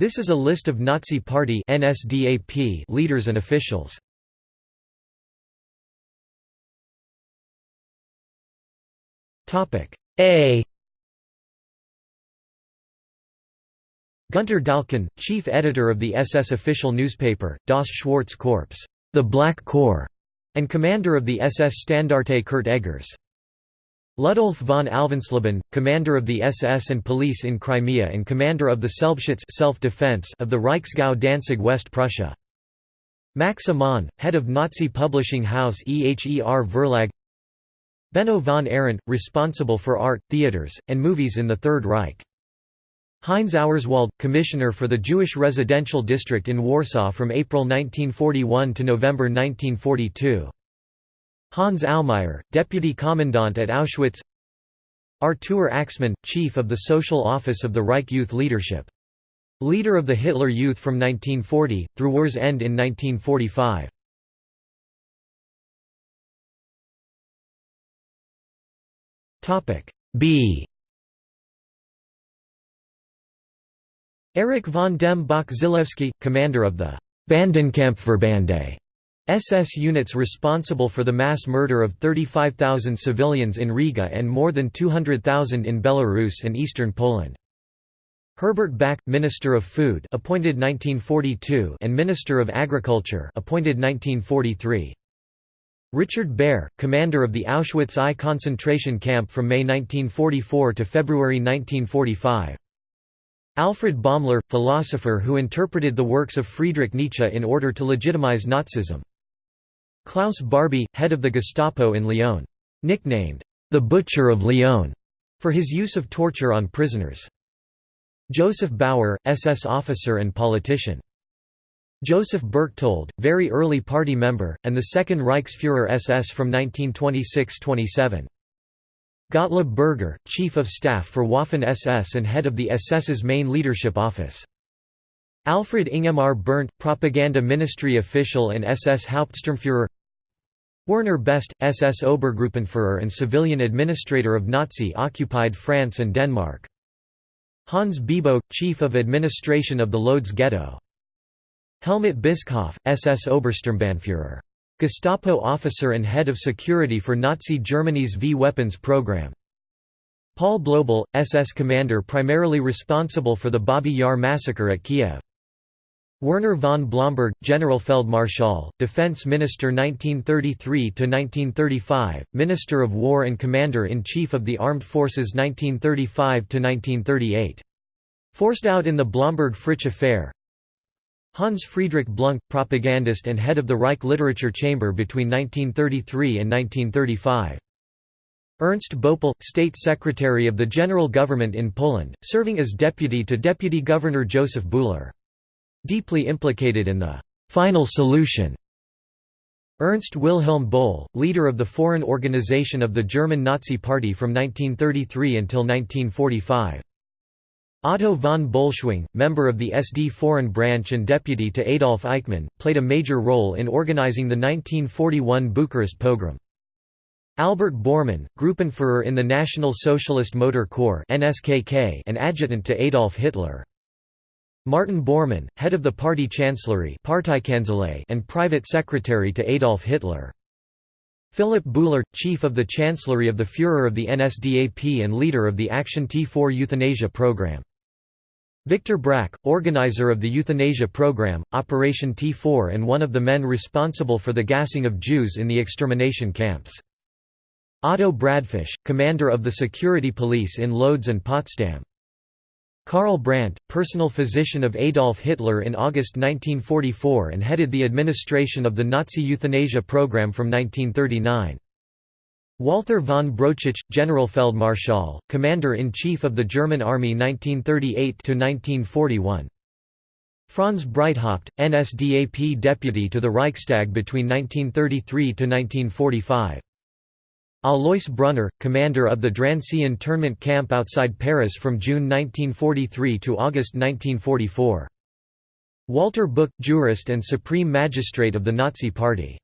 This is a list of Nazi Party NSDAP leaders and officials. Topic A Gunter d'Alquen, chief editor of the SS official newspaper, Das Schwarze Korps the Black Corps", and commander of the SS Standarte Kurt Eggers. Ludolf von Alvensleben, commander of the SS and police in Crimea and commander of the Selbstschutz self-defense of the Reichsgau Danzig West Prussia. Max Amann, head of Nazi publishing house EHER Verlag Benno von Arent, responsible for art, theaters, and movies in the Third Reich. Heinz Auerswald, commissioner for the Jewish residential district in Warsaw from April 1941 to November 1942. Hans Aumeier, deputy commandant at Auschwitz Artur Axmann, chief of the social office of the Reich Youth Leadership. Leader of the Hitler Youth from 1940, through war's end in 1945. B Erich von dem Bach Zelewski, commander of the Bandenkampfverbände SS units responsible for the mass murder of 35,000 civilians in Riga and more than 200,000 in Belarus and eastern Poland. Herbert Backe, Minister of Food appointed 1942 and Minister of Agriculture appointed 1943. Richard Baer, commander of the Auschwitz I concentration camp from May 1944 to February 1945. Alfred Baumler, philosopher who interpreted the works of Friedrich Nietzsche in order to legitimize Nazism. Klaus Barbie, head of the Gestapo in Lyon. Nicknamed, the Butcher of Lyon, for his use of torture on prisoners. Joseph Bauer, SS officer and politician. Joseph Berchtold, very early party member, and the Second Reichsfuhrer SS from 1926–27. Gottlob Berger, Chief of Staff for Waffen-SS and head of the SS's main leadership office. Alfred Ingemar Berndt, Propaganda Ministry official and SS Hauptsturmführer Werner Best, SS Obergruppenführer and civilian administrator of Nazi-occupied France and Denmark. Hans Biebow, Chief of Administration of the Lodz Ghetto. Helmut Bischoff, SS Obersturmbannführer Gestapo officer and head of security for Nazi Germany's V-weapons program. Paul Blobel, SS commander primarily responsible for the Babi Yar massacre at Kiev. Werner von Blomberg, Generalfeldmarschall, Defense Minister 1933–1935, Minister of War and Commander-in-Chief of the Armed Forces 1935–1938. Forced out in the Blomberg-Fritsch affair, Hans Friedrich Blunck, propagandist and head of the Reich Literature Chamber between 1933 and 1935. Ernst Boepple, State Secretary of the General Government in Poland, serving as deputy to Deputy Governor Joseph Buhler. Deeply implicated in the «final solution» Ernst Wilhelm Bohle, leader of the Foreign Organization of the German Nazi Party from 1933 until 1945. Otto von Bolschwing, member of the SD Foreign Branch and deputy to Adolf Eichmann, played a major role in organizing the 1941 Bucharest pogrom. Albert Bormann, Gruppenführer in the National Socialist Motor Corps and adjutant to Adolf Hitler. Martin Bormann, head of the party chancellery and private secretary to Adolf Hitler. Philipp Bouhler, chief of the chancellery of the Führer of the NSDAP and leader of the Action T4 euthanasia program. Victor Brack, organizer of the euthanasia program, Operation T4 and one of the men responsible for the gassing of Jews in the extermination camps. Otto Bradfisch, commander of the security police in Lodz and Potsdam. Karl Brandt, personal physician of Adolf Hitler in August 1944 and headed the administration of the Nazi euthanasia program from 1939. Walther von Brauchitsch, Generalfeldmarschall, Commander-in-Chief of the German Army 1938–1941. Franz Breithaupt, NSDAP deputy to the Reichstag between 1933–1945. Alois Brunner, commander of the Drancy internment camp outside Paris from June 1943 to August 1944. Walter Buch, jurist and supreme magistrate of the Nazi Party.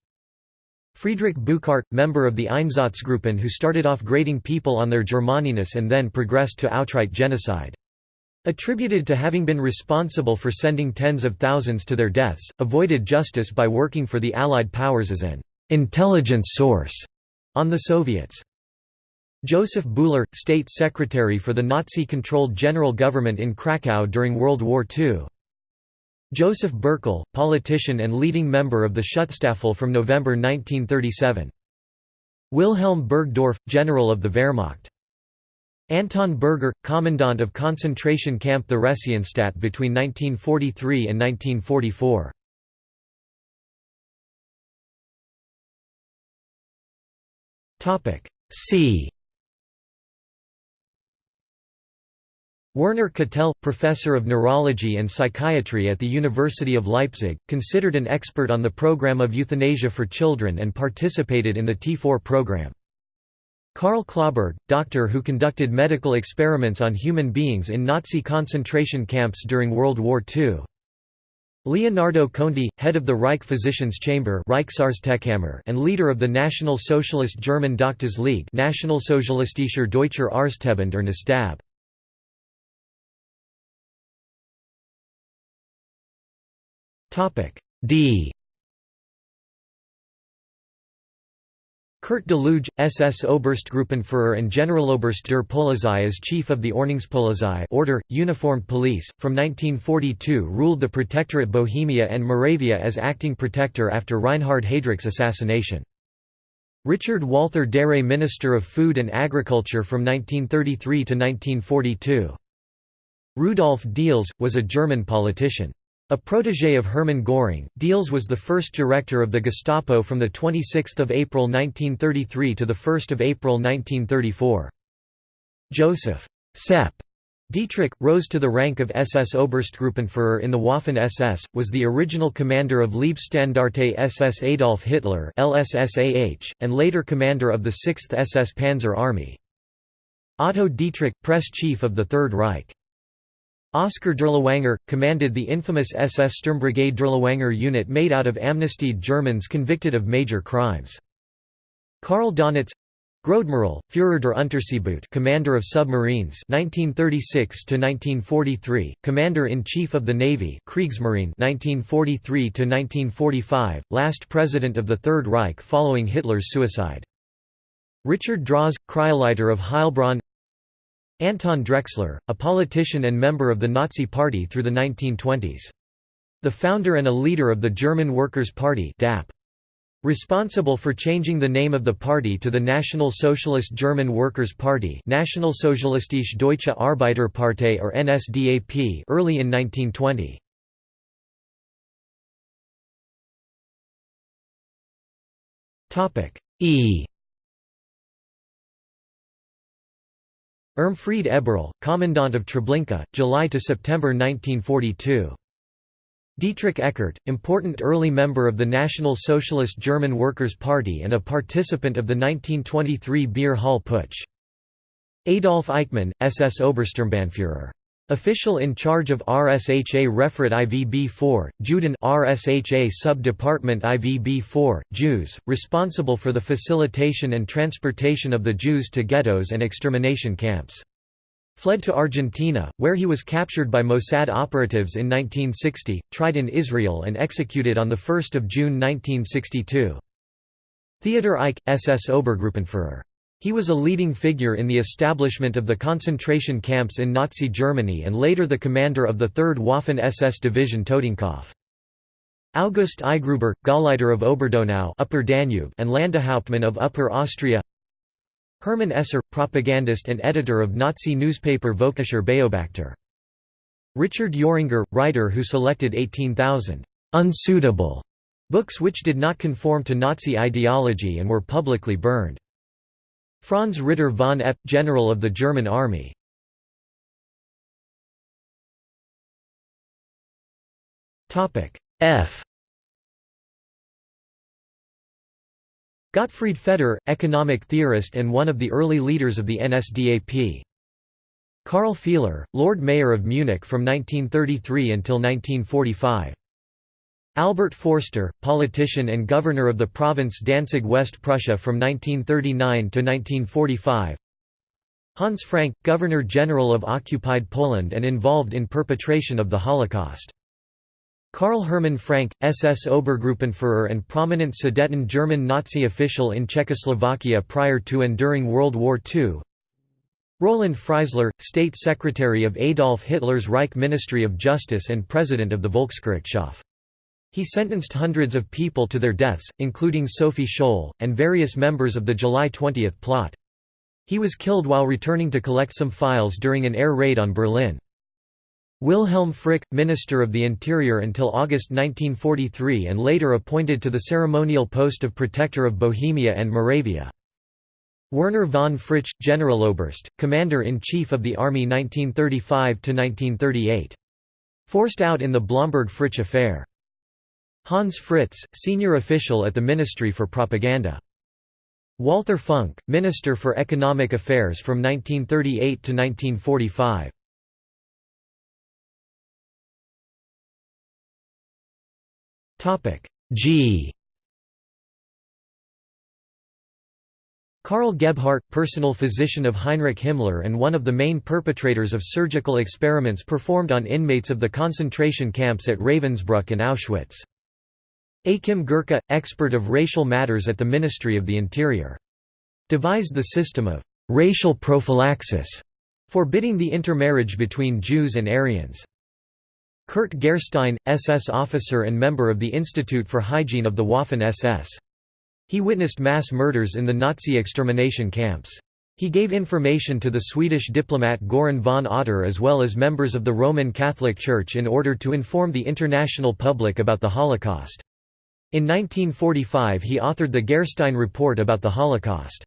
Friedrich Buchardt, member of the Einsatzgruppen who started off grading people on their Germaniness and then progressed to outright genocide. attributed to having been responsible for sending tens of thousands to their deaths, avoided justice by working for the Allied powers as an intelligence source on the Soviets. Joseph Buhler, state secretary for the Nazi-controlled general government in Krakow during World War II. Joseph Burkel, politician and leading member of the Schutzstaffel from November 1937. Wilhelm Burgdorf, general of the Wehrmacht. Anton Burger, commandant of concentration camp the Theresienstadt between 1943 and 1944. C Werner Catel, professor of neurology and psychiatry at the University of Leipzig, considered an expert on the program of euthanasia for children and participated in the T4 program. Carl Clauberg, doctor who conducted medical experiments on human beings in Nazi concentration camps during World War II. Leonardo Conti, head of the Reich Physicians Chamber and leader of the National Socialist German Doctors League Nationalsozialistischer Deutscher Arztverband or NSDAP. D Kurt Daluege, SS Oberstgruppenführer and Generaloberst der Polizei as chief of the Ordnungspolizei Order, Uniformed Police, from 1942 ruled the Protectorate Bohemia and Moravia as acting protector after Reinhard Heydrich's assassination. Richard Walther Darré Minister of Food and Agriculture from 1933 to 1942. Rudolf Diels, was a German politician. A protégé of Hermann Göring, Diels was the first director of the Gestapo from 26 April 1933 to 1 April 1934. Joseph Sepp Dietrich, rose to the rank of SS Oberstgruppenführer in the Waffen-SS, was the original commander of Leibstandarte SS Adolf Hitler LSSAH, and later commander of the 6th SS Panzer Army. Otto Dietrich, press chief of the Third Reich. Oskar Dirlewanger, commanded the infamous SS Sturmbrigade Dirlewanger unit made out of amnestied Germans convicted of major crimes. Karl Donitz Großadmiral, Führer der Unterseeboot Commander of Submarines 1936–1943, Commander-in-Chief of the Navy Kriegsmarine 1943–1945, last President of the Third Reich following Hitler's suicide. Richard Drauz, Kreisleiter of Heilbronn Anton Drexler, a politician and member of the Nazi Party through the 1920s. The founder and a leader of the German Workers' Party DAP. Responsible for changing the name of the party to the National Socialist German Workers' Party Nationalsozialistische Deutsche Arbeiterpartei or NSDAP early in 1920. E Irmfried Eberl, Commandant of Treblinka, July to September 1942. Dietrich Eckart, important early member of the National Socialist German Workers' Party and a participant of the 1923 Beer Hall Putsch. Adolf Eichmann, SS Obersturmbannführer. Official in charge of RSHA Referat IVB-4, Juden RSHA Sub-Department IVB-4, Jews, responsible for the facilitation and transportation of the Jews to ghettos and extermination camps. Fled to Argentina, where he was captured by Mossad operatives in 1960, tried in Israel and executed on 1 June 1962. Theodor Eicke, SS Obergruppenführer. He was a leading figure in the establishment of the concentration camps in Nazi Germany and later the commander of the 3rd Waffen-SS Division Totenkopf. August Eigruber, Gauleiter of Oberdonau Upper Danube and Landeshauptmann of Upper Austria Hermann Esser, propagandist and editor of Nazi newspaper Völkischer Beobachter. Richard Euringer, writer who selected 18,000 «unsuitable» books which did not conform to Nazi ideology and were publicly burned. Franz Ritter von Epp, general of the German army. F Gottfried Feder, economic theorist and one of the early leaders of the NSDAP. Karl Fiehler, Lord Mayor of Munich from 1933 until 1945. Albert Forster, politician and governor of the province Danzig West Prussia from 1939 to 1945 Hans Frank, Governor-General of occupied Poland and involved in perpetration of the Holocaust. Karl Hermann Frank, SS Obergruppenführer and prominent Sudeten German Nazi official in Czechoslovakia prior to and during World War II. Roland Freisler, State Secretary of Adolf Hitler's Reich Ministry of Justice and President of the Volksgerichtshof. He sentenced hundreds of people to their deaths, including Sophie Scholl, and various members of the July 20 plot. He was killed while returning to collect some files during an air raid on Berlin. Wilhelm Frick, Minister of the Interior until August 1943 and later appointed to the ceremonial post of Protector of Bohemia and Moravia. Werner von Fritsch, Generaloberst, Commander-in-Chief of the Army 1935–1938. Forced out in the Blomberg-Fritsch affair. Hans Fritz, senior official at the Ministry for Propaganda. Walther Funk, Minister for Economic Affairs from 1938 to 1945. Topic G Karl Gebhardt, personal physician of Heinrich Himmler and one of the main perpetrators of surgical experiments performed on inmates of the concentration camps at Ravensbrück and Auschwitz. Achim Gercke, expert of racial matters at the Ministry of the Interior. Devised the system of «racial prophylaxis» forbidding the intermarriage between Jews and Aryans. Kurt Gerstein, SS officer and member of the Institute for Hygiene of the Waffen-SS. He witnessed mass murders in the Nazi extermination camps. He gave information to the Swedish diplomat Göran von Otter as well as members of the Roman Catholic Church in order to inform the international public about the Holocaust. In 1945 he authored the Gerstein Report about the Holocaust.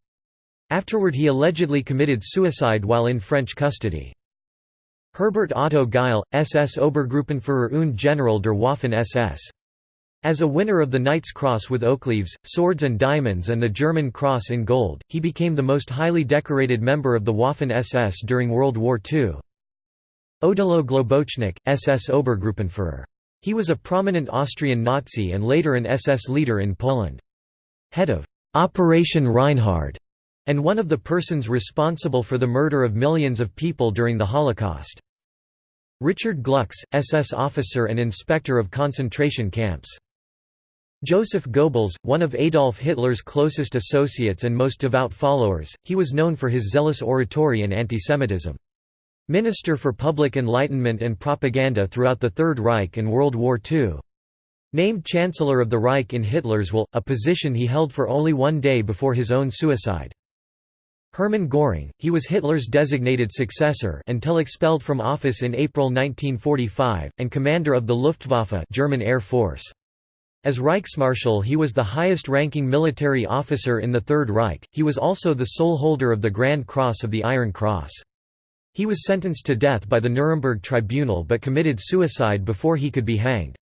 Afterward he allegedly committed suicide while in French custody. Herbert Otto Gille, SS Obergruppenführer und General der Waffen-SS. As a winner of the Knight's Cross with oakleaves, swords and diamonds and the German Cross in gold, he became the most highly decorated member of the Waffen-SS during World War II. Odilo Globocnik, SS Obergruppenführer. He was a prominent Austrian Nazi and later an SS leader in Poland. Head of Operation Reinhard and one of the persons responsible for the murder of millions of people during the Holocaust. Richard Glucks, SS officer and inspector of concentration camps. Joseph Goebbels, one of Adolf Hitler's closest associates and most devout followers, he was known for his zealous oratory and antisemitism. Minister for Public Enlightenment and Propaganda throughout the Third Reich and World War II. Named Chancellor of the Reich in Hitler's will, a position he held for only one day before his own suicide. Hermann Göring, he was Hitler's designated successor until expelled from office in April 1945, and commander of the Luftwaffe German Air Force. As Reichsmarschall he was the highest-ranking military officer in the Third Reich, he was also the sole holder of the Grand Cross of the Iron Cross. He was sentenced to death by the Nuremberg Tribunal but committed suicide before he could be hanged.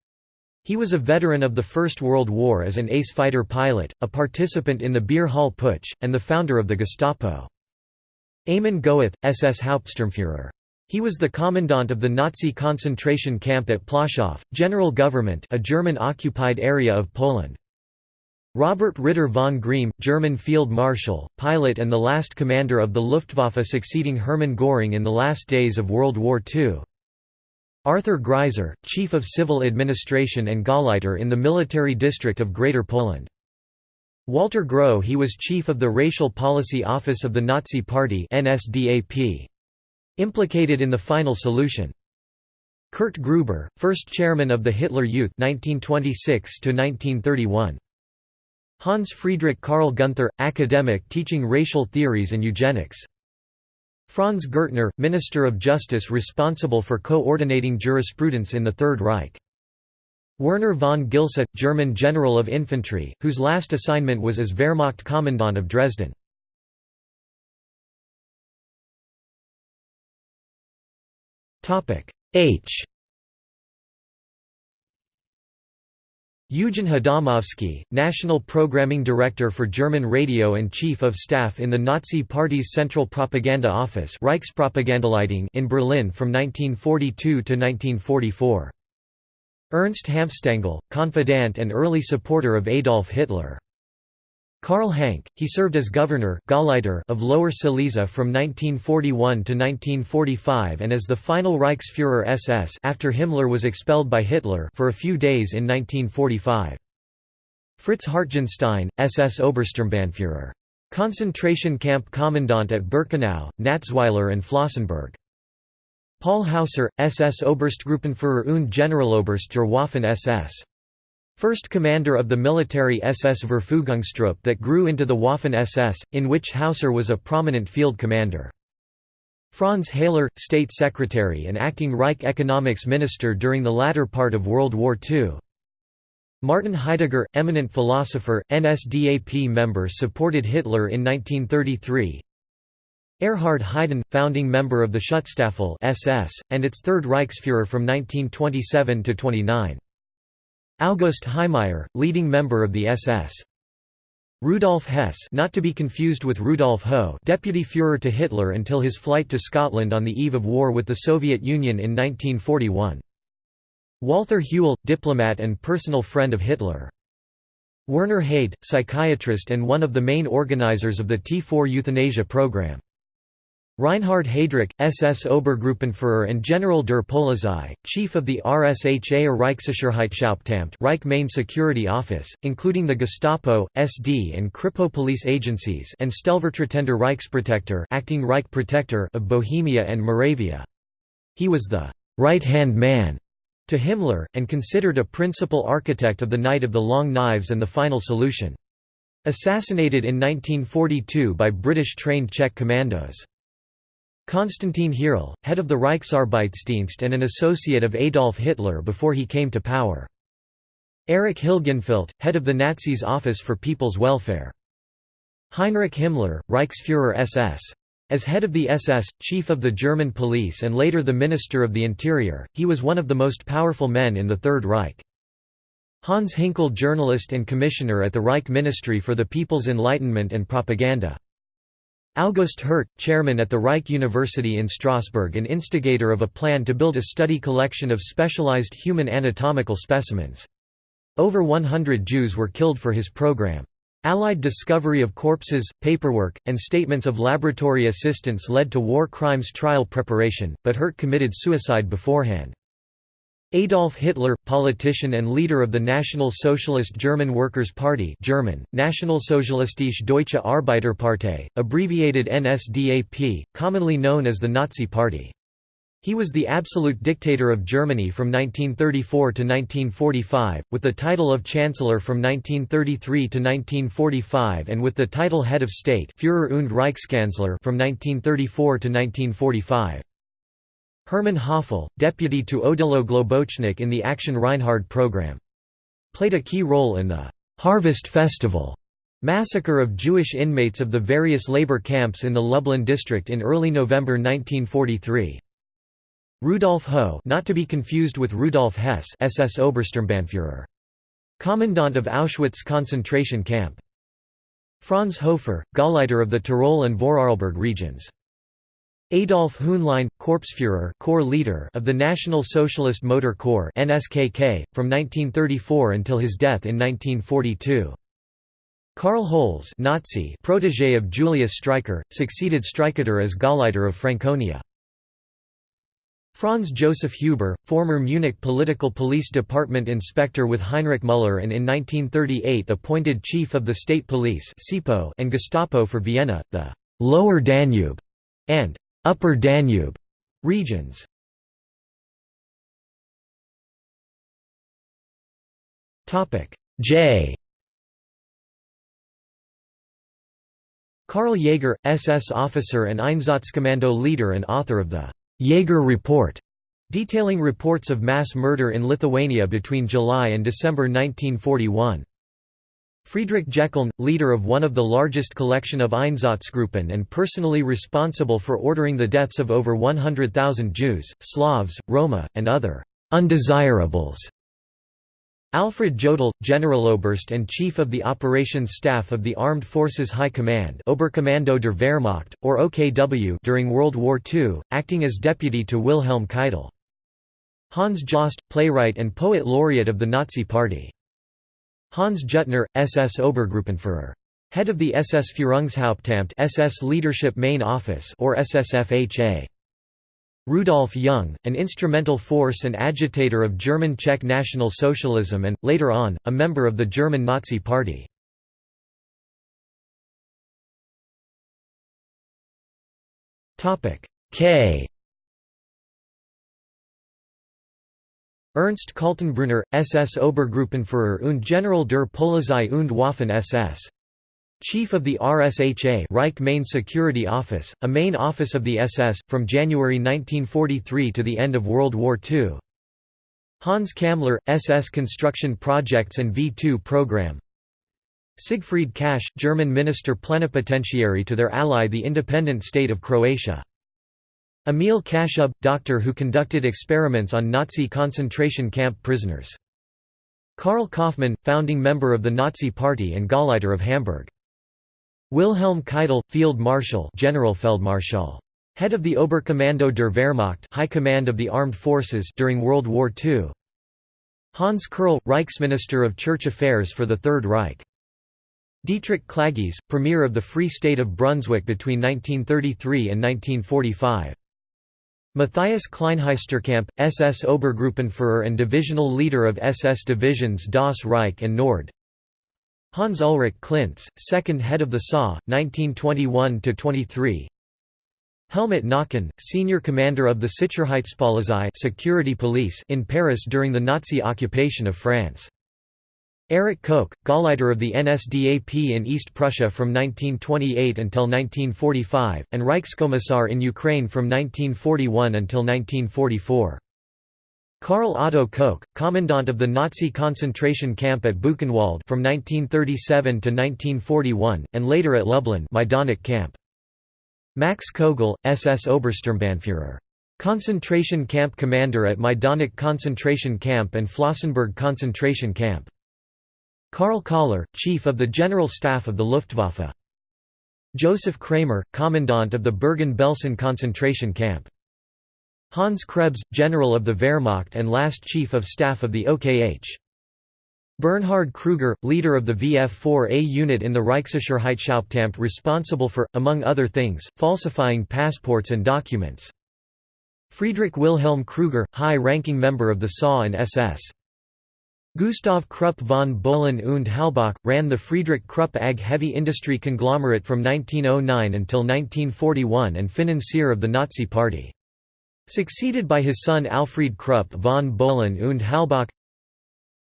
He was a veteran of the First World War as an ace fighter pilot, a participant in the Beer Hall Putsch, and the founder of the Gestapo. Amon Göth, SS Hauptsturmführer. He was the commandant of the Nazi concentration camp at Plaszow, General Government a German-occupied area of Poland. Robert Ritter von Greim, German Field Marshal, pilot and the last commander of the Luftwaffe succeeding Hermann Göring in the last days of World War II. Arthur Greiser, Chief of Civil Administration and Gauleiter in the Military District of Greater Poland. Walter Groh he was chief of the Racial Policy Office of the Nazi Party NSDAP. Implicated in the final solution. Kurt Gruber, first chairman of the Hitler Youth 1926 -1931. Hans Friedrich Karl Gunther, academic teaching racial theories and eugenics. Franz Gürtner, Minister of Justice responsible for coordinating jurisprudence in the Third Reich. Werner von Gilsa, German General of Infantry, whose last assignment was as Wehrmacht Commandant of Dresden. H Eugen Hadamovsky, National Programming Director for German Radio and Chief of Staff in the Nazi Party's Central Propaganda Office in Berlin from 1942 to 1944. Ernst Hanfstaengl, confidant and early supporter of Adolf Hitler. Karl Hanke, he served as governor of Lower Silesia from 1941 to 1945 and as the final Reichsführer SS after Himmler was expelled by Hitler for a few days in 1945. Fritz Hartjenstein, SS Obersturmbannführer. Concentration camp commandant at Birkenau, Natzweiler and Flossenburg. Paul Hausser, SS Oberstgruppenführer und Generaloberst der Waffen SS. First commander of the military SS Verfügungstruppe that grew into the Waffen SS, in which Hausser was a prominent field commander. Franz Hayler, state secretary and acting Reich economics minister during the latter part of World War II. Martin Heidegger, eminent philosopher, NSDAP member supported Hitler in 1933. Erhard Heiden, founding member of the Schutzstaffel SS, and its Third Reichsfuhrer from 1927 to 29. August Heissmeyer, leading member of the SS. Rudolf Hess not to be confused with Rudolf Ho deputy Führer to Hitler until his flight to Scotland on the eve of war with the Soviet Union in 1941. Walther Hewel, diplomat and personal friend of Hitler. Werner Heyde, psychiatrist and one of the main organizers of the T4 euthanasia program. Reinhard Heydrich, SS Obergruppenführer and General der Polizei, chief of the RSHA or Reichssicherheitshauptamt Reich Main Security Office, including the Gestapo, SD and Kripo police agencies and Stellvertretender Reichsprotektor acting Reich Protector of Bohemia and Moravia. He was the «right-hand man» to Himmler, and considered a principal architect of the Night of the Long Knives and the Final Solution. Assassinated in 1942 by British trained Czech commandos. Konstantin Hierl, head of the Reichsarbeitsdienst and an associate of Adolf Hitler before he came to power. Erich Hilgenfeldt, head of the Nazis' Office for People's Welfare. Heinrich Himmler, Reichsfuhrer SS. As head of the SS, chief of the German police and later the Minister of the Interior, he was one of the most powerful men in the Third Reich. Hans Hinkel journalist and commissioner at the Reich Ministry for the People's Enlightenment and Propaganda. August Hirt, chairman at the Reich University in Strasbourg and instigator of a plan to build a study collection of specialized human anatomical specimens. Over 100 Jews were killed for his program. Allied discovery of corpses, paperwork, and statements of laboratory assistants led to war crimes trial preparation, but Hirt committed suicide beforehand. Adolf Hitler, politician and leader of the National Socialist German Workers' Party German, Nationalsozialistische Deutsche Arbeiterpartei, abbreviated NSDAP, commonly known as the Nazi Party. He was the absolute dictator of Germany from 1934 to 1945, with the title of Chancellor from 1933 to 1945 and with the title Head of State Führer und Reichskanzler from 1934 to 1945. Hermann Höfle, deputy to Odilo Globocnik in the Action Reinhard program. Played a key role in the «Harvest Festival» massacre of Jewish inmates of the various labor camps in the Lublin district in early November 1943. Rudolf Ho not to be confused with Rudolf Hess SS Obersturmbannführer. Commandant of Auschwitz concentration camp. Franz Hofer, Gauleiter of the Tyrol and Vorarlberg regions. Adolf Hühnlein, Korpsführer Corps leader of the National Socialist Motor Corps NSKK, from 1934 until his death in 1942. Karl Holz Nazi protégé of Julius Streicher, succeeded Streicher as Gauleiter of Franconia. Franz Joseph Huber, former Munich Political Police Department inspector with Heinrich Müller and in 1938 appointed chief of the state police and Gestapo for Vienna, the «Lower Danube» and Upper Danube regions. Topic J. Karl Jaeger, SS officer and Einsatzkommando leader and author of the Jaeger Report, detailing reports of mass murder in Lithuania between July and December 1941. Friedrich Jeckeln, leader of one of the largest collection of Einsatzgruppen and personally responsible for ordering the deaths of over 100,000 Jews, Slavs, Roma, and other «undesirables». Alfred Jodl, Generaloberst and Chief of the Operations Staff of the Armed Forces High Command Oberkommando der Wehrmacht, or OKW during World War II, acting as deputy to Wilhelm Keitel. Hans Johst, playwright and poet laureate of the Nazi Party. Hans Juttner, SS Obergruppenführer. Head of the SS Führungshauptamt SS Leadership Main Office or SSFHA. Rudolf Jung, an instrumental force and agitator of German Czech National Socialism and, later on, a member of the German Nazi Party. K Ernst Kaltenbrunner, SS Obergruppenführer und General der Polizei und Waffen SS. Chief of the RSHA Reich Main Security Office, a main office of the SS, from January 1943 to the end of World War II. Hans Kammler, SS Construction Projects and V2 Program Siegfried Kasche, German Minister Plenipotentiary to their ally the independent state of Croatia. Emil Kaschub, doctor who conducted experiments on Nazi concentration camp prisoners. Karl Kaufmann, founding member of the Nazi Party and Gauleiter of Hamburg. Wilhelm Keitel, Field Marshal Generalfeldmarschall. Head of the Oberkommando der Wehrmacht High Command of the Armed Forces during World War II. Hans Kerrl, Reichsminister of Church Affairs for the Third Reich. Dietrich Klages, Premier of the Free State of Brunswick between 1933 and 1945. Matthias Kleinheisterkamp, SS Obergruppenführer and divisional leader of SS divisions Das Reich and Nord. Hans Ulrich Klintzsch, second head of the SA, 1921–23 Helmut Knochen, senior commander of the Sicherheitspolizei security police in Paris during the Nazi occupation of France. Erich Koch, Gauleiter of the NSDAP in East Prussia from 1928 until 1945, and Reichskommissar in Ukraine from 1941 until 1944. Karl Otto Koch, commandant of the Nazi concentration camp at Buchenwald from 1937 to 1941, and later at Lublin Majdanek camp. Max Kogel, SS Obersturmbannführer. Concentration camp commander at Majdanek concentration camp and Flossenburg concentration camp. Karl Koller, Chief of the General Staff of the Luftwaffe. Joseph Kramer, Commandant of the Bergen-Belsen concentration camp. Hans Krebs, General of the Wehrmacht and last Chief of Staff of the OKH. Bernhard Kruger, leader of the VF-4A unit in the Reichssicherheitshauptamt responsible for, among other things, falsifying passports and documents. Friedrich Wilhelm Kruger, high-ranking member of the SA and SS. Gustav Krupp von Bohlen und Halbach, ran the Friedrich Krupp AG heavy industry conglomerate from 1909 until 1941 and financier of the Nazi Party. Succeeded by his son Alfried Krupp von Bohlen und Halbach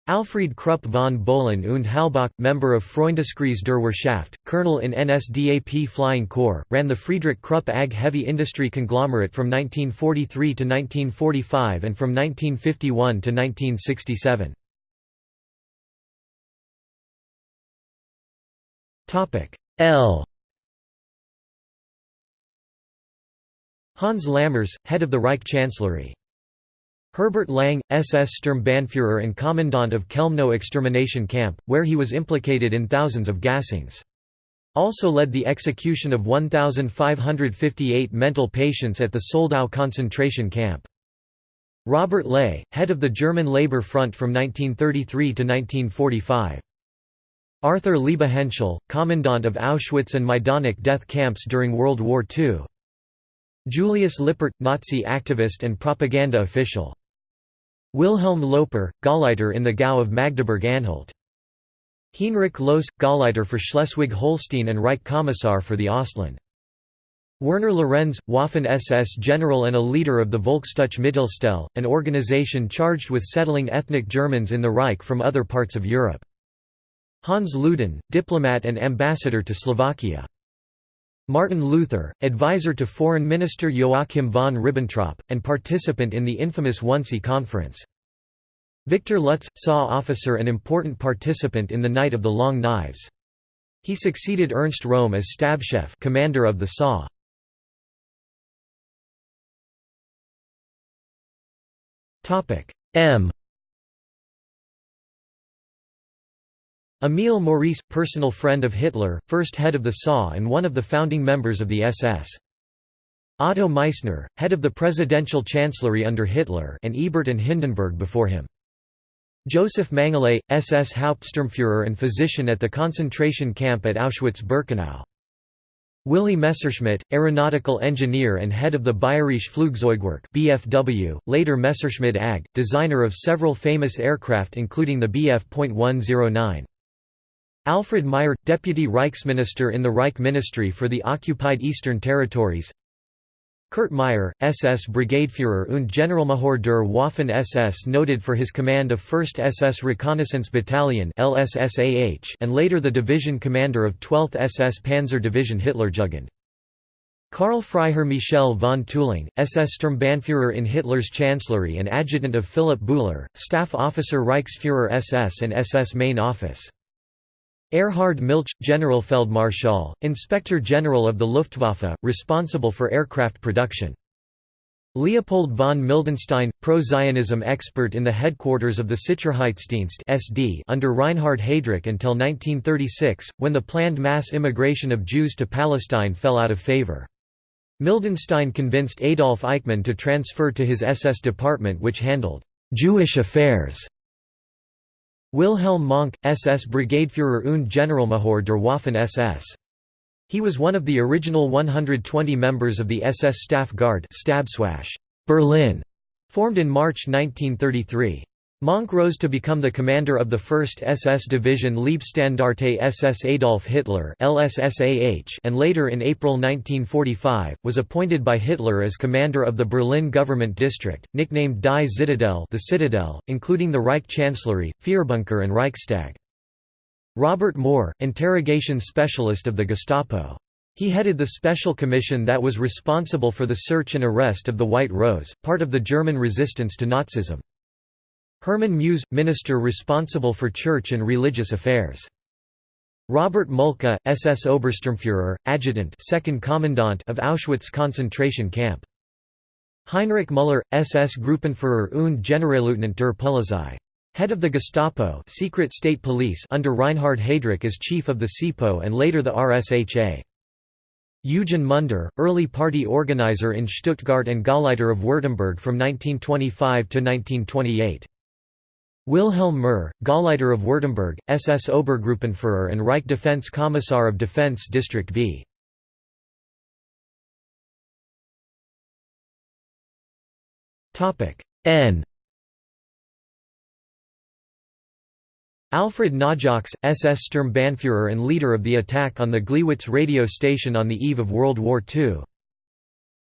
Alfried Krupp von Bohlen und Halbach, member of Freundeskreis der Wirtschaft, colonel in NSDAP Flying Corps, ran the Friedrich Krupp AG heavy industry conglomerate from 1943 to 1945 and from 1951 to 1967. L Hans Lammers, head of the Reich Chancellery. Herbert Lange, SS Sturmbannführer and Commandant of Chelmno extermination camp, where he was implicated in thousands of gassings. Also led the execution of 1,558 mental patients at the Soldau concentration camp. Robert Ley, head of the German Labour Front from 1933 to 1945. Arthur Liebehenschel, commandant of Auschwitz and Majdanek death camps during World War II. Julius Lippert, Nazi activist and propaganda official. Wilhelm Loeper, Gauleiter in the Gau of Magdeburg-Anhalt. Heinrich Lohse, Gauleiter for Schleswig-Holstein and Reich Kommissar for the Ostland. Werner Lorenz, Waffen-SS general and a leader of the Volksdeutsche Mittelstelle, an organization charged with settling ethnic Germans in the Reich from other parts of Europe. Hans Ludin, diplomat and ambassador to Slovakia. Martin Luther, advisor to Foreign Minister Joachim von Ribbentrop, and participant in the infamous Wannsee Conference. Victor Lutze, SAW officer and important participant in the Night of the Long Knives. He succeeded Ernst Röhm as Stabschef commander of the SAW. M Emil Maurice, personal friend of Hitler, first head of the SA and one of the founding members of the SS. Otto Meissner, head of the presidential chancellery under Hitler and Ebert and Hindenburg before him. Joseph Mengele, SS Hauptsturmführer and physician at the concentration camp at Auschwitz-Birkenau. Willy Messerschmitt, aeronautical engineer and head of the Bayerische Flugzeugwerk (BFW), later Messerschmitt AG, designer of several famous aircraft including the Bf.109. Alfred Meyer, deputy Reichsminister in the Reich Ministry for the occupied Eastern Territories. Kurt Meyer, SS Brigadeführer und Generalmajor der Waffen-SS noted for his command of 1st SS Reconnaissance Battalion and later the division commander of 12th SS Panzer Division Hitlerjugend. Karl Freiherr Michel von Tüßling, SS Sturmbannführer in Hitler's Chancellery and adjutant of Philipp Bouhler, staff officer Reichsführer SS and SS Main Office. Erhard Milch, Generalfeldmarschall, Inspector General of the Luftwaffe, responsible for aircraft production. Leopold von Mildenstein, pro-Zionism expert in the headquarters of the Sicherheitsdienst SD under Reinhard Heydrich until 1936, when the planned mass immigration of Jews to Palestine fell out of favor. Mildenstein convinced Adolf Eichmann to transfer to his SS department which handled «Jewish affairs» Wilhelm Mohnke, SS Brigadeführer und Generalmajor der Waffen-SS. He was one of the original 120 members of the SS Staff Guard Berlin, formed in March 1933. Mohnke rose to become the commander of the 1st SS Division Leibstandarte SS Adolf Hitler and later in April 1945, was appointed by Hitler as commander of the Berlin Government District, nicknamed Die Zitadelle the Citadel, including the Reich Chancellery, Führerbunker and Reichstag. Robert Mohr, interrogation specialist of the Gestapo. He headed the special commission that was responsible for the search and arrest of the White Rose, part of the German resistance to Nazism. Hermann Muhs, minister responsible for church and religious affairs. Robert Mulka, SS Obersturmführer, adjutant second commandant of Auschwitz concentration camp. Heinrich Müller, SS Gruppenführer und Generalleutnant der Polizei. Head of the Gestapo secret state police under Reinhard Heydrich as chief of the SIPO and later the RSHA. Eugen Munder, early party organizer in Stuttgart and Gauleiter of Württemberg from 1925 to 1928. Wilhelm Murr, Gauleiter of Württemberg, SS Obergruppenführer and Reich Defense Kommissar of Defense District V. N Alfred Naujocks, SS Sturmbannführer and leader of the attack on the Gleiwitz radio station on the eve of World War II.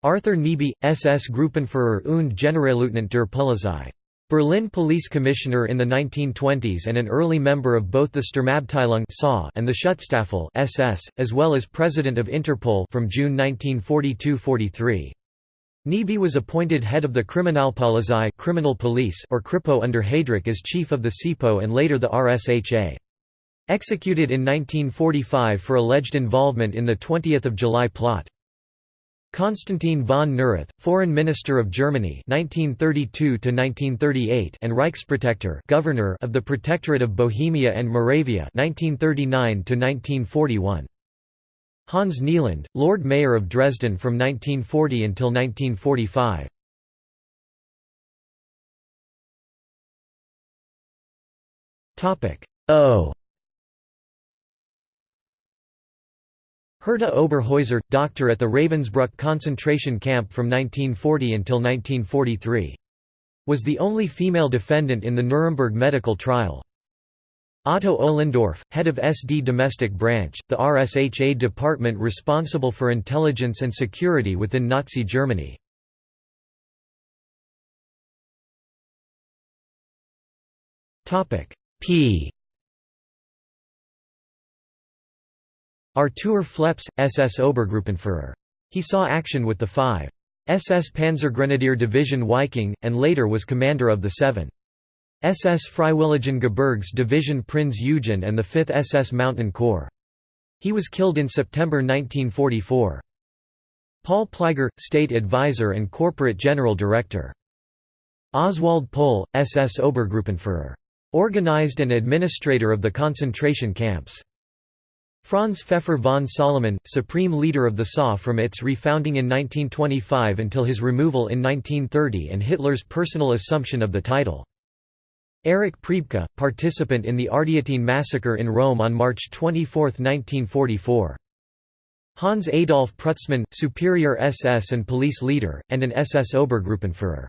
Arthur Nebe, SS Gruppenführer und Generalleutnant der Polizei. Berlin police commissioner in the 1920s and an early member of both the Sturmabteilung and the Schutzstaffel SS, as well as president of Interpol from June 1942–43. Nebe was appointed head of the Kriminalpolizei criminal police or Kripo under Heydrich as chief of the SIPO and later the RSHA. Executed in 1945 for alleged involvement in the 20 July plot. Konstantin von Neurath, Foreign Minister of Germany 1932 1938 and Reichsprotektor Governor of the Protectorate of Bohemia and Moravia 1939 1941. Hans Nieland, Lord Mayor of Dresden from 1940 until 1945. Topic O Herta Oberhäuser, doctor at the Ravensbrück concentration camp from 1940 until 1943. Was the only female defendant in the Nuremberg medical trial. Otto Ohlendorf, head of SD Domestic Branch, the RSHA department responsible for intelligence and security within Nazi Germany. P Artur Phleps, SS Obergruppenführer. He saw action with the 5. SS Panzergrenadier Division Viking, and later was commander of the 7. SS Freiwilligen Gebirgs Division Prinz Eugen and the 5th SS Mountain Corps. He was killed in September 1944. Paul Pleiger, State Advisor and Corporate General Director. Oswald Pohl, SS Obergruppenführer. Organized and administrator of the concentration camps. Franz Pfeffer von Salomon, supreme leader of the SA from its refounding in 1925 until his removal in 1930 and Hitler's personal assumption of the title. Erich Priebke, participant in the Ardeatine massacre in Rome on March 24, 1944. Hans Adolf Prutzmann, superior SS and police leader, and an SS Obergruppenführer.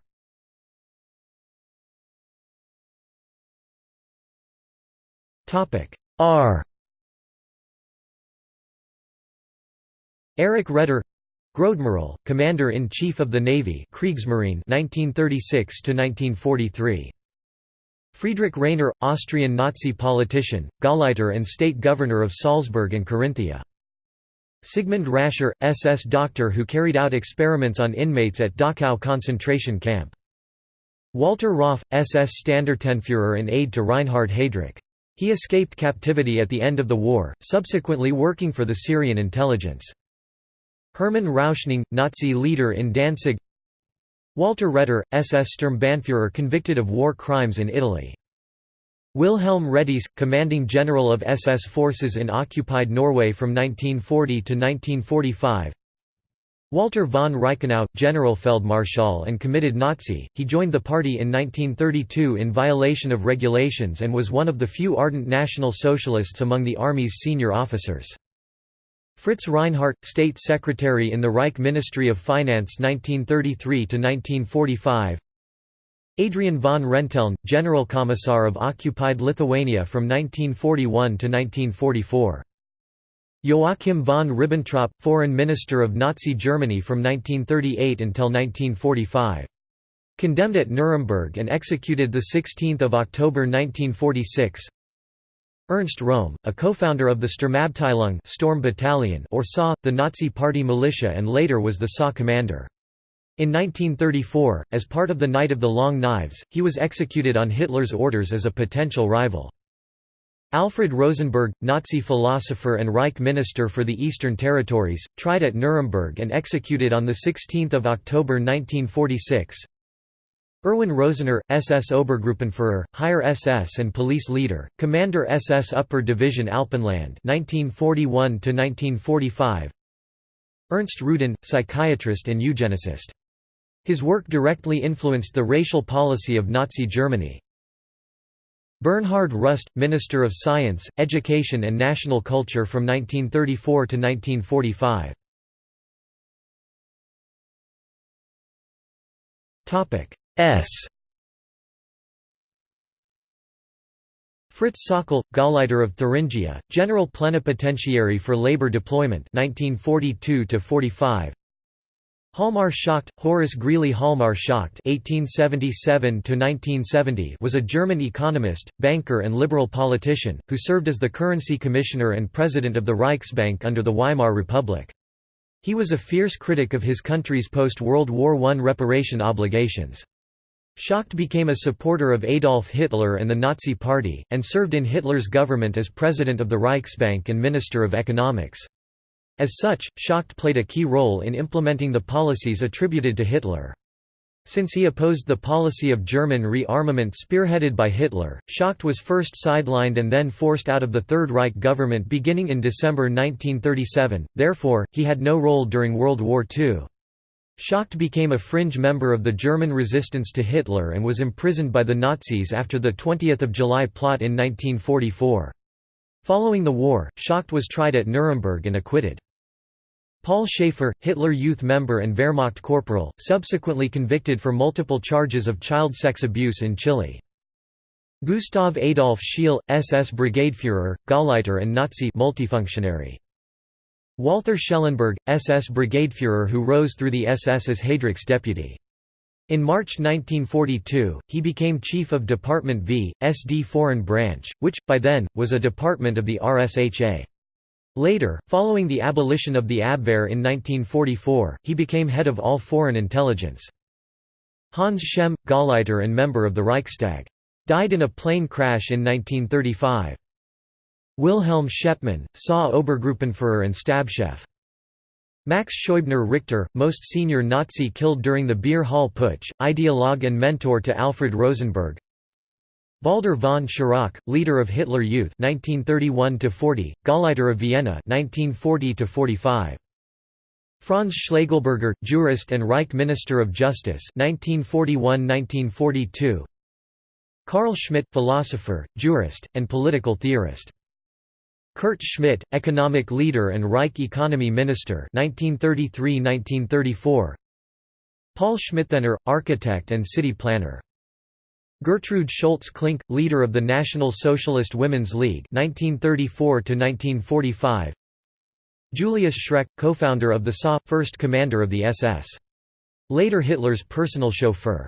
R Erich Raeder Großadmiral, Commander-in-Chief of the Navy Kriegsmarine 1936 1943 Friedrich Rainer, Austrian Nazi politician, Gauleiter and state governor of Salzburg and Carinthia. Sigmund Rascher, SS doctor who carried out experiments on inmates at Dachau concentration camp. Walter Rauff, SS Standartenführer and aide to Reinhard Heydrich. He escaped captivity at the end of the war, subsequently working for the Syrian intelligence. Hermann Rauschning, Nazi leader in Danzig Walter Reder, SS Sturmbannführer convicted of war crimes in Italy. Wilhelm Rediess, commanding general of SS forces in occupied Norway from 1940 to 1945 Walter von Reichenau, Generalfeldmarschall and committed Nazi, he joined the party in 1932 in violation of regulations and was one of the few ardent National Socialists among the Army's senior officers. Fritz Reinhardt, State Secretary in the Reich Ministry of Finance 1933–1945 Adrian von Renteln, General Commissar of occupied Lithuania from 1941 to 1944 Joachim von Ribbentrop, Foreign Minister of Nazi Germany from 1938 until 1945. Condemned at Nuremberg and executed 16 October 1946 Ernst Röhm, a co-founder of the Sturmabteilung Storm Battalion or SA, the Nazi Party militia and later was the SA commander. In 1934, as part of the Night of the Long Knives, he was executed on Hitler's orders as a potential rival. Alfred Rosenberg, Nazi philosopher and Reich minister for the Eastern Territories, tried at Nuremberg and executed on 16 October 1946 Erwin Rösener, SS Obergruppenführer, Higher SS and police leader, Commander SS Upper Division Alpenland 1941 Ernst Rüdin, psychiatrist and eugenicist. His work directly influenced the racial policy of Nazi Germany. Bernhard Rust, Minister of Science, Education and National Culture from 1934 to 1945. S Fritz Sauckel, Gauleiter of Thuringia, General Plenipotentiary for Labor Deployment 1942 45 Hjalmar Schacht, Horace Greeley Hjalmar Schacht (1877–1970) was a German economist, banker, and liberal politician who served as the currency commissioner and president of the Reichsbank under the Weimar Republic. He was a fierce critic of his country's post-World War I reparation obligations. Schacht became a supporter of Adolf Hitler and the Nazi Party, and served in Hitler's government as president of the Reichsbank and Minister of Economics. As such, Schacht played a key role in implementing the policies attributed to Hitler. Since he opposed the policy of German rearmament spearheaded by Hitler, Schacht was first sidelined and then forced out of the Third Reich government beginning in December 1937, therefore, he had no role during World War II. Schacht became a fringe member of the German resistance to Hitler and was imprisoned by the Nazis after the 20 July plot in 1944. Following the war, Schacht was tried at Nuremberg and acquitted. Paul Schaefer, Hitler Youth member and Wehrmacht corporal, subsequently convicted for multiple charges of child sex abuse in Chile. Gustav Adolf Scheel, SS Brigadeführer, Gauleiter and Nazi multifunctionary. Walther Schellenberg, SS Brigadeführer who rose through the SS as Heydrich's deputy. In March 1942, he became chief of Department V, SD Foreign Branch, which, by then, was a department of the RSHA. Later, following the abolition of the Abwehr in 1944, he became head of all foreign intelligence. Hans Schemm, Gauleiter and member of the Reichstag. Died in a plane crash in 1935. Wilhelm Schepmann, SA Obergruppenführer and Stabschef. Max Scheubner Richter, most senior Nazi killed during the Beer Hall Putsch, ideologue and mentor to Alfred Rosenberg Baldur von Schirach, leader of Hitler Youth 1931–40, Gauleiter of Vienna 1940–45. Franz Schlegelberger, jurist and Reich Minister of Justice 1941–1942. Carl Schmitt philosopher, jurist, and political theorist. Kurt Schmitt, economic leader and Reich economy minister 1933–1934 Paul Schmitthenner, architect and city planner Gertrude Scholtz Klink, leader of the National Socialist Women's League 1934–1945 Julius Schreck, co-founder of the SA, first commander of the SS. Later Hitler's personal chauffeur.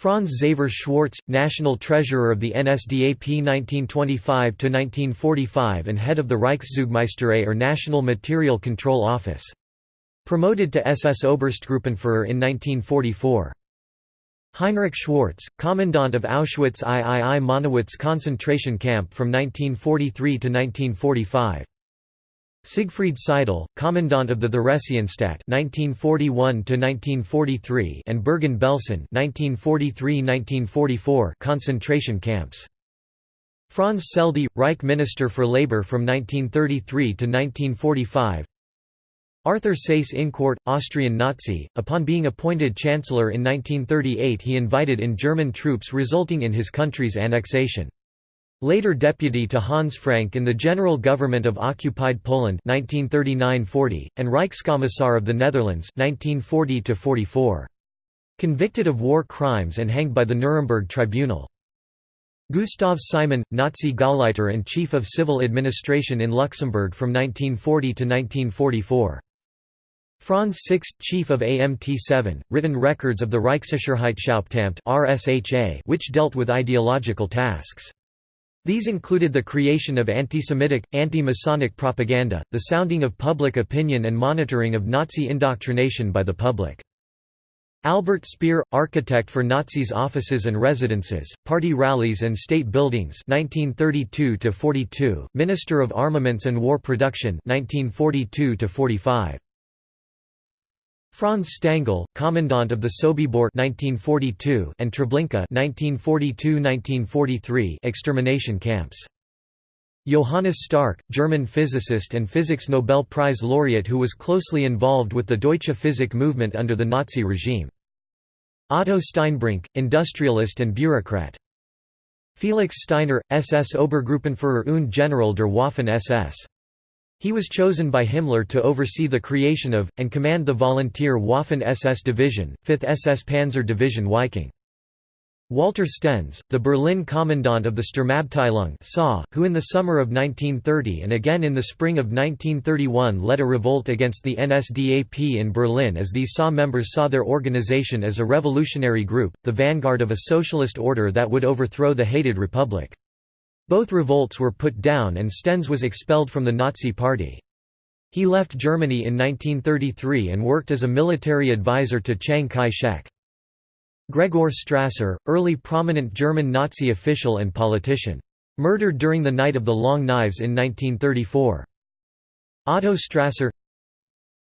Franz Xaver Schwarz, national treasurer of the NSDAP 1925–1945 and head of the Reichszeugmeisterei or National Material Control Office. Promoted to SS Oberstgruppenführer in 1944. Heinrich Schwarz, commandant of Auschwitz III Monowitz concentration camp from 1943 to 1945. Siegfried Seidl, commandant of the Theresienstadt (1941–1943) and Bergen-Belsen (1943–1944) concentration camps. Franz Seldte, Reich Minister for Labour from 1933 to 1945. Arthur Seyss-Inquart, Austrian Nazi, upon being appointed Chancellor in 1938 he invited in German troops resulting in his country's annexation. Later deputy to Hans Frank in the General Government of Occupied Poland 1939–40, and Reichskommissar of the Netherlands 1940–44. Convicted of war crimes and hanged by the Nuremberg Tribunal. Gustav Simon, Nazi Gauleiter and Chief of Civil Administration in Luxembourg from 1940 to 1944. Franz Six, chief of AMT7, written records of the Reichssicherheitshauptamt which dealt with ideological tasks. These included the creation of anti-Semitic, anti-Masonic propaganda, the sounding of public opinion and monitoring of Nazi indoctrination by the public. Albert Speer, architect for Nazis' offices and residences, party rallies and state buildings 1932 Minister of Armaments and War Production 1942 -45. Franz Stangl, commandant of the Sobibor 1942 and Treblinka 1942–1943 extermination camps. Johannes Stark, German physicist and Physics Nobel Prize laureate who was closely involved with the Deutsche Physik movement under the Nazi regime. Otto Steinbrinck, industrialist and bureaucrat. Felix Steiner, SS Obergruppenführer und General der Waffen-SS. He was chosen by Himmler to oversee the creation of, and command the volunteer Waffen-SS Division, 5th SS Panzer Division Viking. Walter Stennes, the Berlin commandant of the Sturmabteilung SA, who in the summer of 1930 and again in the spring of 1931 led a revolt against the NSDAP in Berlin as these SA members saw their organization as a revolutionary group, the vanguard of a socialist order that would overthrow the hated republic. Both revolts were put down and Stennes was expelled from the Nazi Party. He left Germany in 1933 and worked as a military advisor to Chiang Kai-shek. Gregor Strasser, early prominent German Nazi official and politician. Murdered during the Night of the Long Knives in 1934. Otto Strasser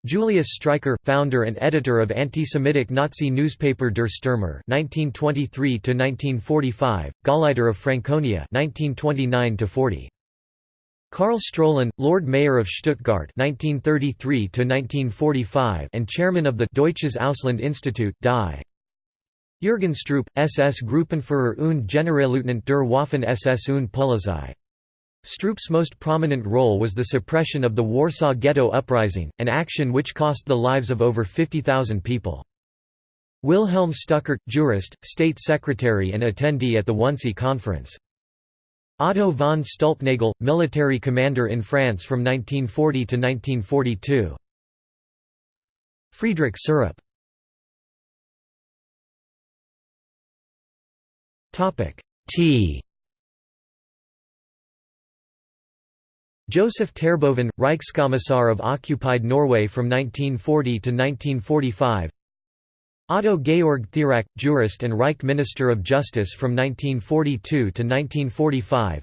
Julius Streicher, founder and editor of anti-Semitic Nazi newspaper Der Stürmer (1923–1945), Gauleiter of Franconia (1929–40). Karl Strölin, Lord Mayor of Stuttgart (1933–1945) and chairman of the Deutsches Ausland Institut (DI). Jürgen Stroop, SS Gruppenführer und Generalleutnant der Waffen-SS und Polizei. Stroop's most prominent role was the suppression of the Warsaw Ghetto Uprising, an action which cost the lives of over 50,000 people. Wilhelm Stuckart, jurist, state secretary and attendee at the Wannsee Conference. Otto von Stülpnagel, military commander in France from 1940 to 1942. Friedrich Syrup T Joseph Terboven, Reichskommissar of occupied Norway from 1940 to 1945 Otto Georg Thierack, jurist and Reich Minister of Justice from 1942 to 1945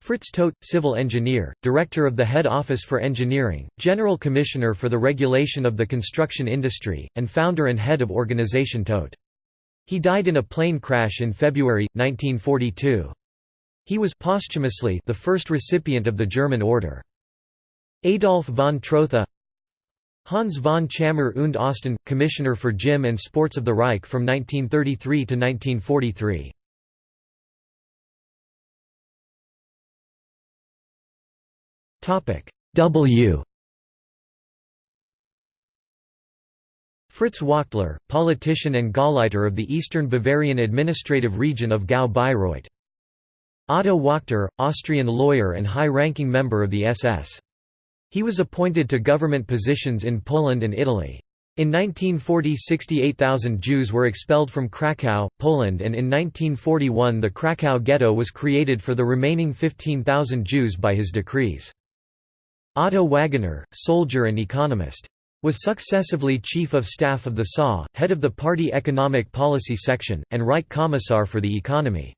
Fritz Todt, civil engineer, director of the Head Office for Engineering, General Commissioner for the Regulation of the Construction Industry, and founder and head of Organisation Todt. He died in a plane crash in February, 1942. He was posthumously the first recipient of the German Order. Adolf von Trotha Hans von Tschammer und Osten, Commissioner for Gym and Sports of the Reich from 1933 to 1943. W Fritz Wachtler, politician and Gauleiter of the Eastern Bavarian administrative region of Gau-Bayreuth. Otto Wächter, Austrian lawyer and high-ranking member of the SS. He was appointed to government positions in Poland and Italy. In 1940 68,000 Jews were expelled from Kraków, Poland and in 1941 the Kraków ghetto was created for the remaining 15,000 Jews by his decrees. Otto Wagener, soldier and economist. Was successively Chief of Staff of the SA, head of the party Economic Policy Section, and Reich Commissar for the Economy.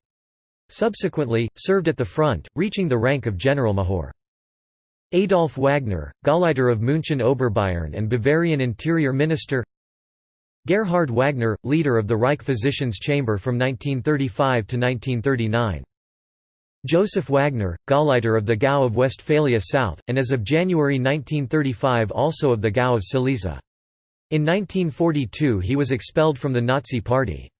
Subsequently, served at the front, reaching the rank of Generalmajor. Adolf Wagner, Gauleiter of München Oberbayern and Bavarian Interior Minister Gerhard Wagner, leader of the Reich Physicians' Chamber from 1935 to 1939. Joseph Wagner, Gauleiter of the Gau of Westphalia South, and as of January 1935 also of the Gau of Silesia. In 1942 he was expelled from the Nazi Party.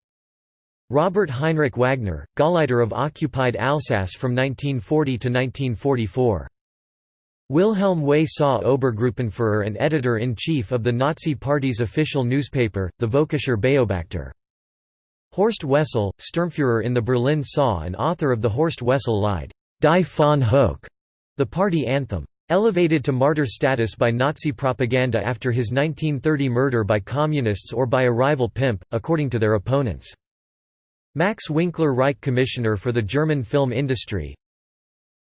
Robert Heinrich Wagner, Gauleiter of occupied Alsace from 1940 to 1944. Wilhelm Weiss SA Obergruppenführer and editor-in-chief of the Nazi Party's official newspaper, the Völkischer Beobachter. Horst Wessel, Sturmführer in the Berlin SAW and author of the Horst Wessel Lied, Die Fahne Hoch, the party anthem. Elevated to martyr status by Nazi propaganda after his 1930 murder by communists or by a rival pimp, according to their opponents. Max Winkler Reich Commissioner for the German film industry,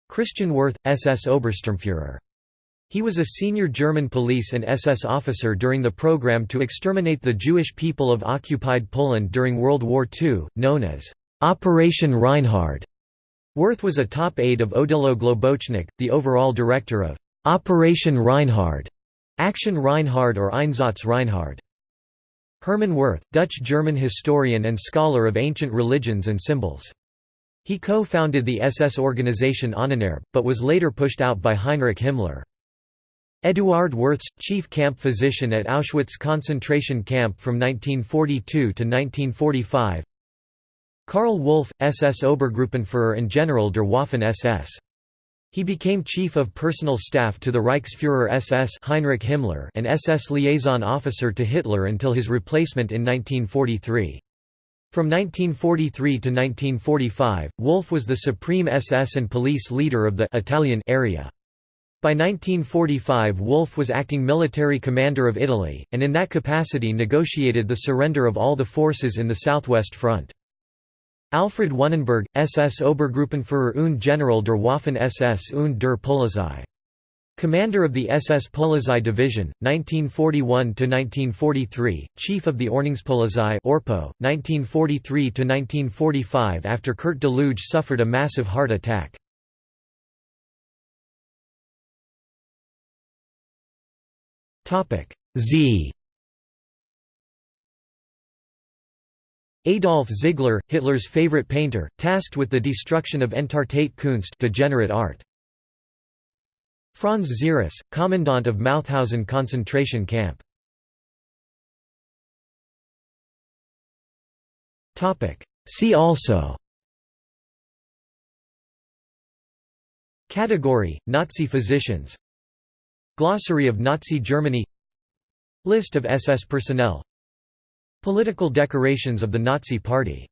Christian Wirth, SS Obersturmführer. He was a senior German police and SS officer during the program to exterminate the Jewish people of occupied Poland during World War II, known as Operation Reinhard. Wirth was a top aide of Odilo Globocnik, the overall director of Operation Reinhard, Action Reinhard or Einsatz Reinhard. Hermann Wirth, Dutch-German historian and scholar of ancient religions and symbols. He co-founded the SS organization Ahnenerbe, but was later pushed out by Heinrich Himmler. Eduard Wirths, chief camp physician at Auschwitz concentration camp from 1942 to 1945 Karl Wolff, SS Obergruppenführer and General der Waffen-SS. He became chief of personal staff to the Reichsführer SS Heinrich Himmler and SS liaison officer to Hitler until his replacement in 1943. From 1943 to 1945, Wolff was the supreme SS and police leader of the Italian area. By 1945 Wolff was acting military commander of Italy, and in that capacity negotiated the surrender of all the forces in the Southwest Front. Alfred Wunnenberg, SS Obergruppenführer und General der Waffen-SS und der Polizei Commander of the SS Polizei Division, 1941–1943, Chief of the Ordnungspolizei Orpo, 1943–1945 after Kurt Daluege suffered a massive heart attack. Z Adolf Ziegler, Hitler's favorite painter, tasked with the destruction of Entartete Kunst degenerate art. Franz Ziereis, commandant of Mauthausen concentration camp. See also. Category, Nazi physicians. Glossary of Nazi Germany. List of SS personnel Political decorations of the Nazi Party